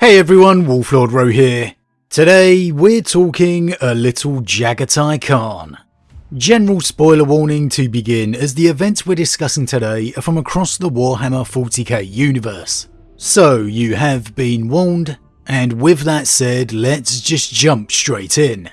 Hey everyone, Wolflord Ro here. Today we're talking a little Jaghatai Khan. General spoiler warning to begin as the events we're discussing today are from across the Warhammer 40k universe. So you have been warned, and with that said let's just jump straight in.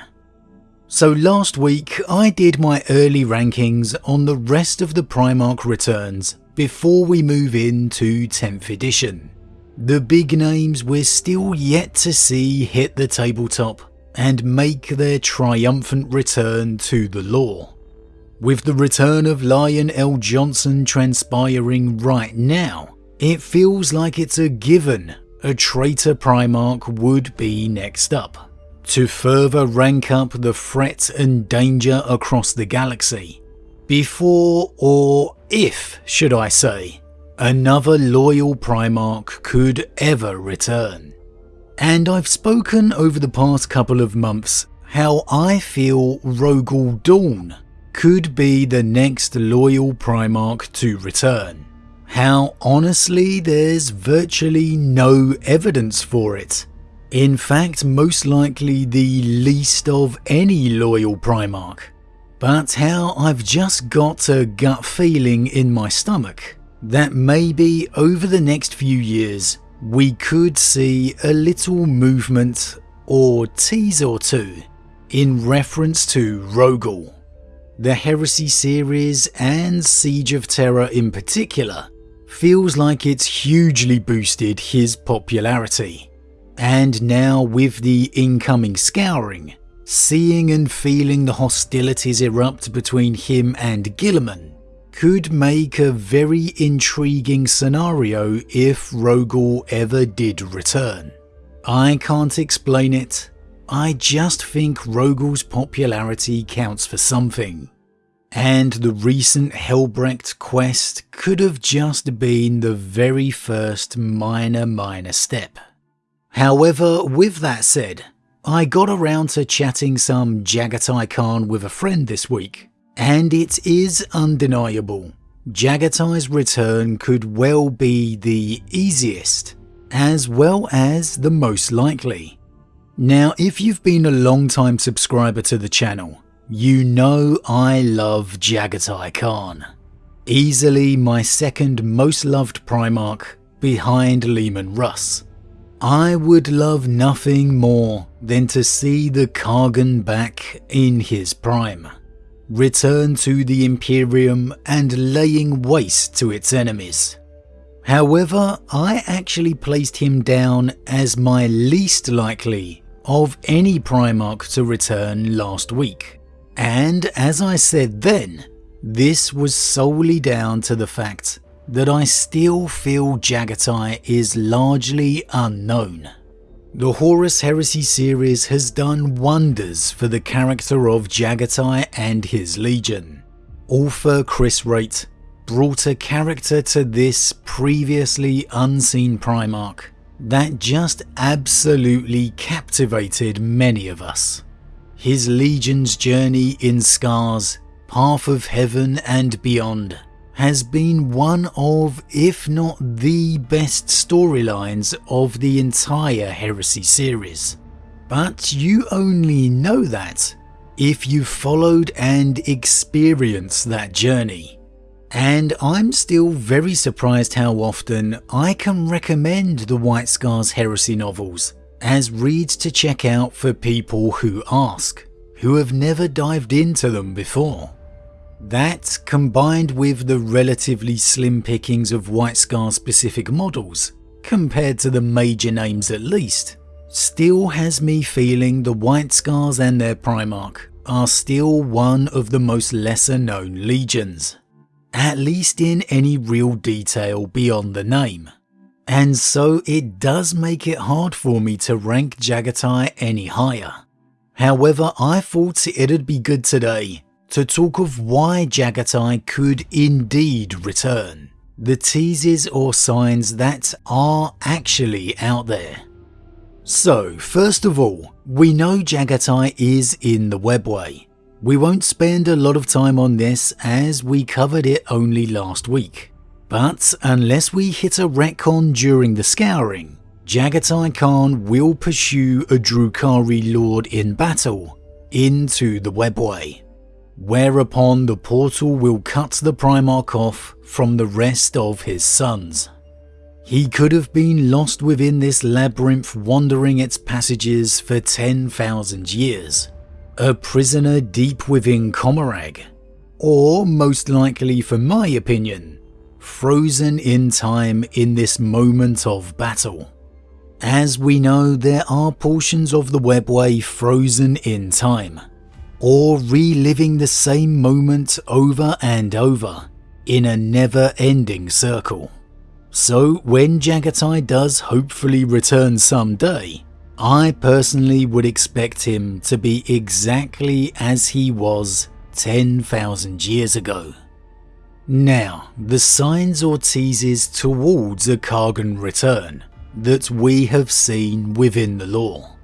So last week I did my early rankings on the rest of the Primarch returns before we move into 10th edition. The big names we're still yet to see hit the tabletop and make their triumphant return to the lore. With the return of Lion Johnson transpiring right now, it feels like it's a given a traitor Primarch would be next up, to further rank up the threat and danger across the galaxy. Before, or if, should I say, another loyal Primarch could ever return. And I've spoken over the past couple of months how I feel Rogal Dorn could be the next loyal Primarch to return. How honestly there's virtually no evidence for it. In fact, most likely the least of any loyal Primarch. But how I've just got a gut feeling in my stomach that maybe over the next few years we could see a little movement or tease or two in reference to Rogal. The Heresy series and Siege of Terra in particular feels like it's hugely boosted his popularity. And now with the incoming scouring, seeing and feeling the hostilities erupt between him and Guilliman could make a very intriguing scenario if Rogal ever did return. I can't explain it, I just think Rogal's popularity counts for something. And the recent Helbrecht quest could have just been the very first minor minor step. However, with that said, I got around to chatting some Jaghatai Khan with a friend this week, and it is undeniable. Jaghatai's return could well be the easiest, as well as the most likely. Now if you've been a long time subscriber to the channel, you know I love Jaghatai Khan. Easily my second most loved Primarch behind Leman Russ. I would love nothing more than to see the Khagan back in his prime return to the Imperium and laying waste to its enemies. However, I actually placed him down as my least likely of any Primarch to return last week. And as I said then, this was solely down to the fact that I still feel Jaghatai is largely unknown. The Horus Heresy series has done wonders for the character of Jaghatai and his legion. Author Chris Wraight brought a character to this previously unseen Primarch that just absolutely captivated many of us. His legion's journey in Scars, Path of Heaven and beyond has been one of, if not the best storylines of the entire Heresy series. But you only know that if you've followed and experienced that journey. And I'm still very surprised how often I can recommend the White Scars Heresy novels as reads to check out for people who ask, who have never dived into them before. That, combined with the relatively slim pickings of White Scar specific models, compared to the major names at least, still has me feeling the White Scars and their Primarch are still one of the most lesser known legions, at least in any real detail beyond the name. And so it does make it hard for me to rank Jaghatai any higher. However, I thought it'd be good today to talk of why Jaghatai could indeed return. The teases or signs that are actually out there. So, first of all, we know Jaghatai is in the webway. We won't spend a lot of time on this as we covered it only last week. But unless we hit a retcon during the scouring, Jaghatai Khan will pursue a Drukhari lord in battle into the webway, whereupon the portal will cut the Primarch off from the rest of his sons. He could have been lost within this labyrinth wandering its passages for 10,000 years, a prisoner deep within Commorragh, or most likely for my opinion, frozen in time in this moment of battle. As we know, there are portions of the webway frozen in time, or reliving the same moment over and over in a never-ending circle. So when Jaghatai does hopefully return someday, I personally would expect him to be exactly as he was 10,000 years ago. Now, the signs or teases towards a Khagan return that we have seen within the lore.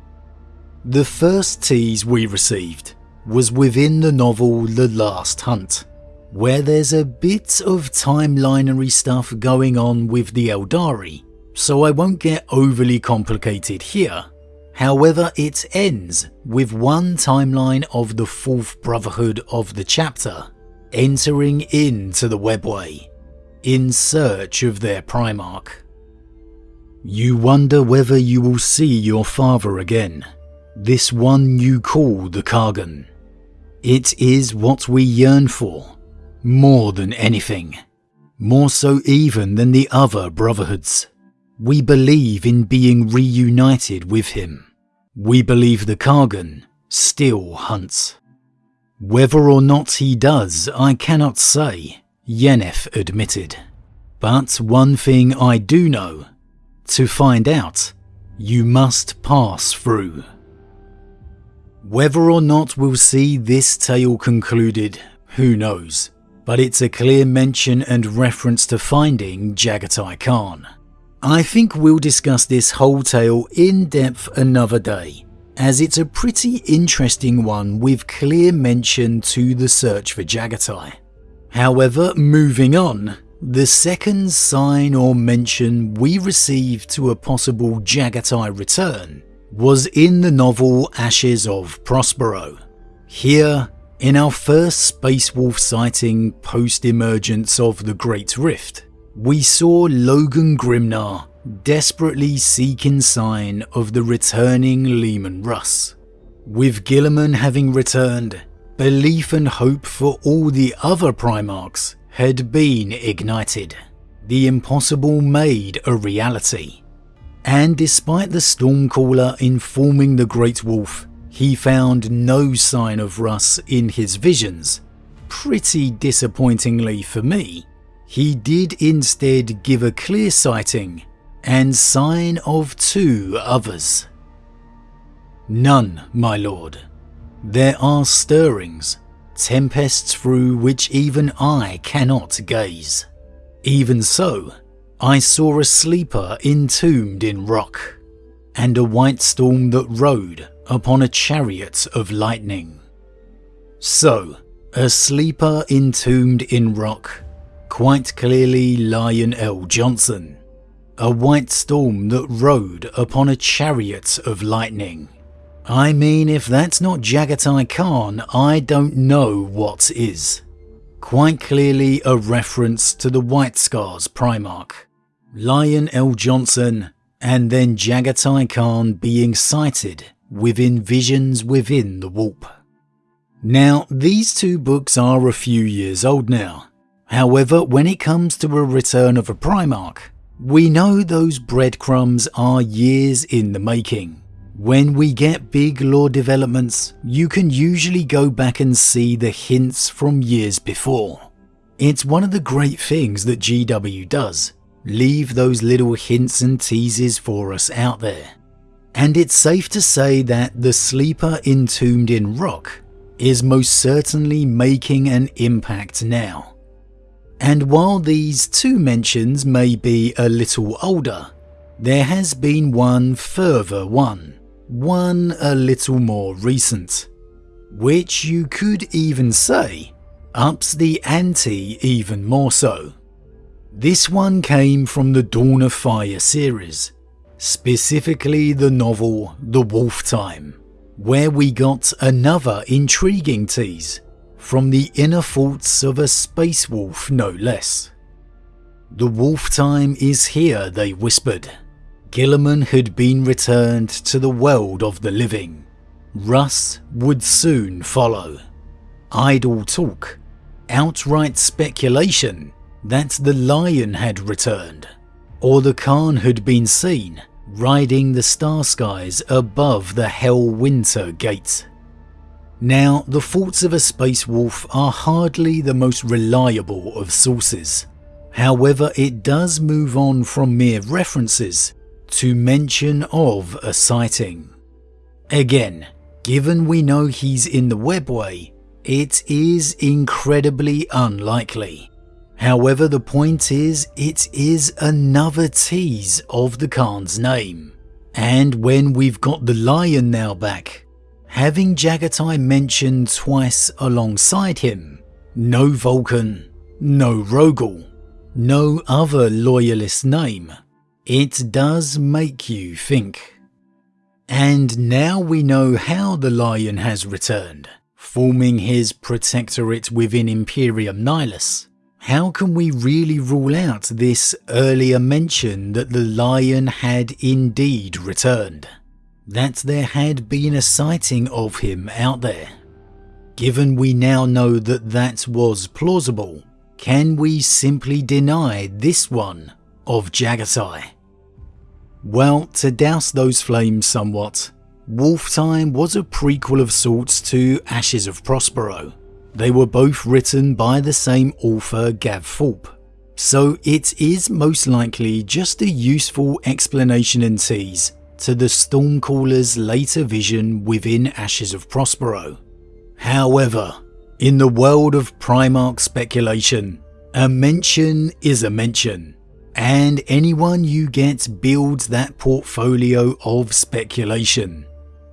The first tease we received was within the novel The Last Hunt, where there's a bit of timelinery stuff going on with the Aeldari, so I won't get overly complicated here. However, it ends with one timeline of the fourth Brotherhood of the chapter entering into the webway in search of their Primarch. You wonder whether you will see your father again, this one you call the Khagan. It is what we yearn for, more than anything, more so even than the other brotherhoods. We believe in being reunited with him. We believe the Khagan still hunts. Whether or not he does, I cannot say, Yennefer admitted. But one thing I do know to find out, you must pass through. Whether or not we'll see this tale concluded, who knows, but it's a clear mention and reference to finding Jaghatai Khan. I think we'll discuss this whole tale in depth another day, as it's a pretty interesting one with clear mention to the search for Jaghatai. However, moving on, the second sign or mention we received to a possible Jaghatai return was in the novel Ashes of Prospero. Here, in our first Space Wolf sighting post-emergence of the Great Rift, we saw Logan Grimnar desperately seeking sign of the returning Leman Russ. With Guilliman having returned, belief and hope for all the other Primarchs had been ignited. The impossible made a reality. And despite the Stormcaller informing the Great Wolf he found no sign of Russ in his visions, pretty disappointingly for me, he did instead give a clear sighting and sign of two others. None, my lord. There are stirrings, tempests through which even I cannot gaze. Even so, I saw a sleeper entombed in rock, and a white storm that rode upon a chariot of lightning. So, a sleeper entombed in rock, quite clearly Lion El'Jonson. a white storm that rode upon a chariot of lightning. I mean, if that's not Jaghatai Khan, I don't know what is. Quite clearly a reference to the White Scars Primarch, Lion El'Jonson, and then Jaghatai Khan being cited within visions within the warp. Now, these two books are a few years old now. However, when it comes to a return of a Primarch, we know those breadcrumbs are years in the making. When we get big lore developments, you can usually go back and see the hints from years before. It's one of the great things that GW does, leave those little hints and teases for us out there. And it's safe to say that the sleeper entombed in rock is most certainly making an impact now. And while these two mentions may be a little older, there has been one further one one a little more recent, which you could even say ups the ante even more so. This one came from the Dawn of Fire series, specifically the novel The Wolf Time, where we got another intriguing tease from the inner thoughts of a space wolf no less. The wolf time is here, they whispered. Guilliman had been returned to the world of the living. Russ would soon follow. Idle talk, outright speculation that the lion had returned, or the Khan had been seen riding the star skies above the Helwinter Gate. Now, the thoughts of a space wolf are hardly the most reliable of sources. However, it does move on from mere references to mention of a sighting. Again, given we know he's in the webway, it is incredibly unlikely. However, the point is, it is another tease of the Khan's name. And when we've got the lion now back, having Jaghatai mentioned twice alongside him, no Vulcan, no Rogal, no other loyalist name, it does make you think. And now we know how the Lion has returned, forming his protectorate within Imperium Nihilus. How can we really rule out this earlier mention that the Lion had indeed returned? That there had been a sighting of him out there? Given we now know that that was plausible, can we simply deny this one of Jaghatai? Well, to douse those flames somewhat, Wolf Time was a prequel of sorts to Ashes of Prospero. They were both written by the same author Gav Thorpe, so it is most likely just a useful explanation and tease to the Stormcaller's later vision within Ashes of Prospero. However, in the world of Primarch speculation, a mention is a mention, and anyone you get builds that portfolio of speculation.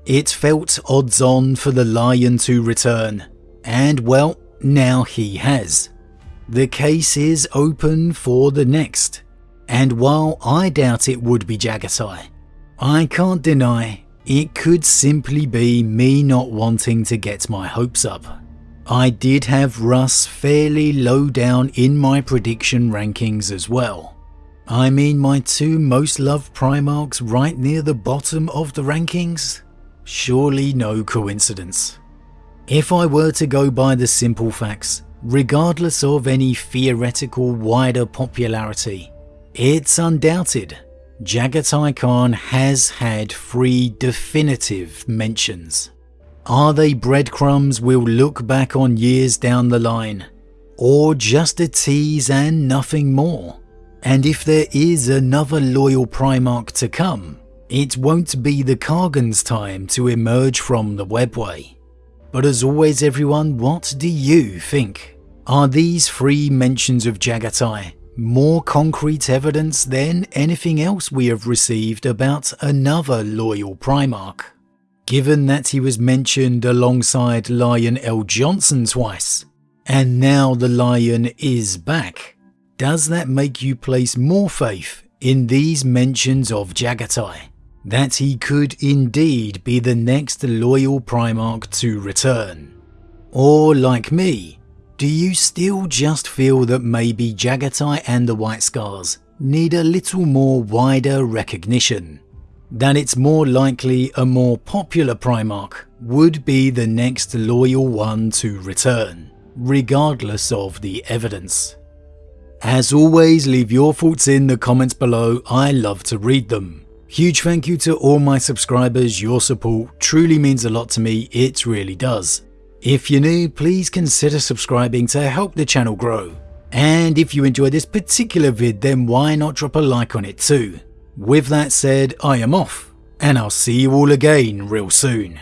It felt odds on for the lion to return, and well, now he has. The case is open for the next, and while I doubt it would be Jaghatai, I can't deny it could simply be me not wanting to get my hopes up. I did have Russ fairly low down in my prediction rankings as well. I mean my two most loved Primarchs right near the bottom of the rankings? Surely no coincidence. If I were to go by the simple facts, regardless of any theoretical wider popularity, it's undoubted Jaghatai Khan has had three definitive mentions. Are they breadcrumbs we'll look back on years down the line? Or just a tease and nothing more? And if there is another loyal Primarch to come, it won't be the Khagan's time to emerge from the webway. But as always everyone, what do you think? Are these three mentions of Jaghatai more concrete evidence than anything else we have received about another loyal Primarch? given that he was mentioned alongside Lion Johnson twice, and now the Lion is back, does that make you place more faith in these mentions of Jaghatai? That he could indeed be the next loyal Primarch to return? Or like me, do you still just feel that maybe Jaghatai and the White Scars need a little more wider recognition? that it's more likely a more popular Primarch would be the next loyal one to return, regardless of the evidence. As always, leave your thoughts in the comments below, I love to read them. Huge thank you to all my subscribers, your support truly means a lot to me, it really does. If you're new, please consider subscribing to help the channel grow. And if you enjoyed this particular vid, then why not drop a like on it too. With that said, I am off, and I'll see you all again real soon.